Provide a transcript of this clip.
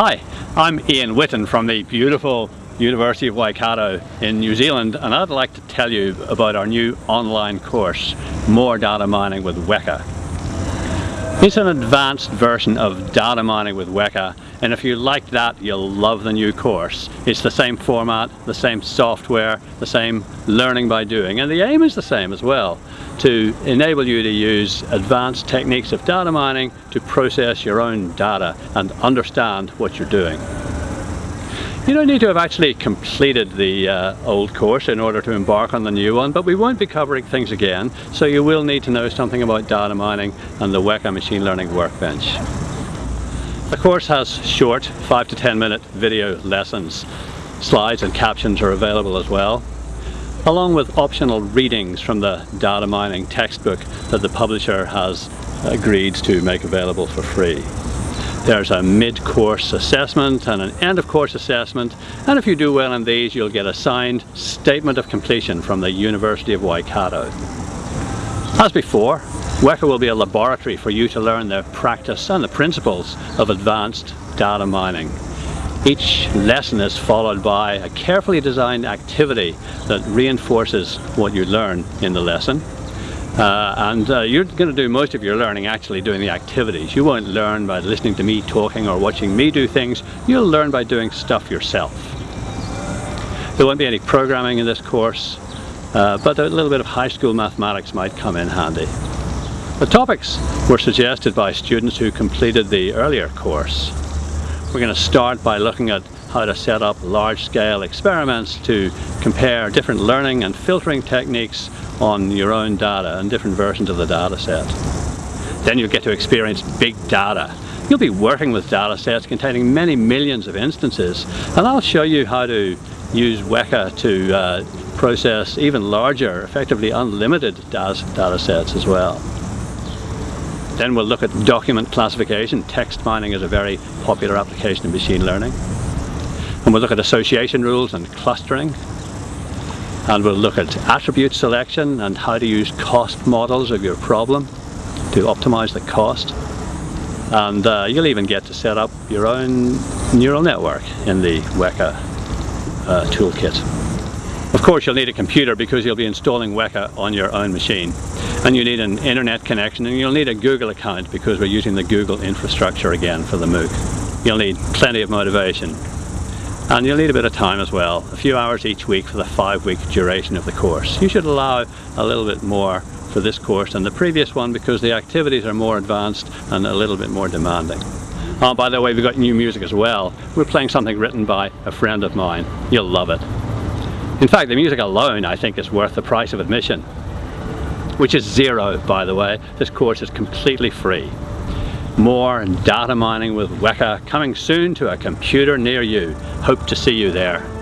Hi, I'm Ian Witten from the beautiful University of Waikato in New Zealand and I'd like to tell you about our new online course, More Data Mining with Weka. It's an advanced version of data mining with Weka and if you like that you'll love the new course. It's the same format, the same software, the same learning by doing and the aim is the same as well to enable you to use advanced techniques of data mining to process your own data and understand what you're doing. You don't need to have actually completed the uh, old course in order to embark on the new one, but we won't be covering things again, so you will need to know something about data mining and the Weka Machine Learning Workbench. The course has short, 5 to 10 minute video lessons. Slides and captions are available as well, along with optional readings from the data mining textbook that the publisher has agreed to make available for free. There's a mid-course assessment and an end-of-course assessment and if you do well in these you'll get a signed statement of completion from the University of Waikato. As before, Weka will be a laboratory for you to learn the practice and the principles of advanced data mining. Each lesson is followed by a carefully designed activity that reinforces what you learn in the lesson uh, and uh, you're going to do most of your learning actually doing the activities. You won't learn by listening to me talking or watching me do things. You'll learn by doing stuff yourself. There won't be any programming in this course, uh, but a little bit of high school mathematics might come in handy. The topics were suggested by students who completed the earlier course. We're going to start by looking at how to set up large-scale experiments to compare different learning and filtering techniques on your own data and different versions of the data set. Then you'll get to experience big data. You'll be working with data sets containing many millions of instances and I'll show you how to use Weka to uh, process even larger, effectively unlimited data, data sets as well. Then we'll look at document classification. Text mining is a very popular application in machine learning. And we'll look at association rules and clustering. And we'll look at attribute selection and how to use cost models of your problem to optimize the cost. And uh, you'll even get to set up your own neural network in the Weka uh, toolkit. Of course you'll need a computer because you'll be installing Weka on your own machine. And you need an internet connection and you'll need a Google account because we're using the Google infrastructure again for the MOOC. You'll need plenty of motivation and you'll need a bit of time as well, a few hours each week for the five week duration of the course. You should allow a little bit more for this course than the previous one because the activities are more advanced and a little bit more demanding. Oh, by the way, we've got new music as well. We're playing something written by a friend of mine. You'll love it. In fact, the music alone, I think, is worth the price of admission, which is zero, by the way. This course is completely free. More data mining with Weka coming soon to a computer near you. Hope to see you there.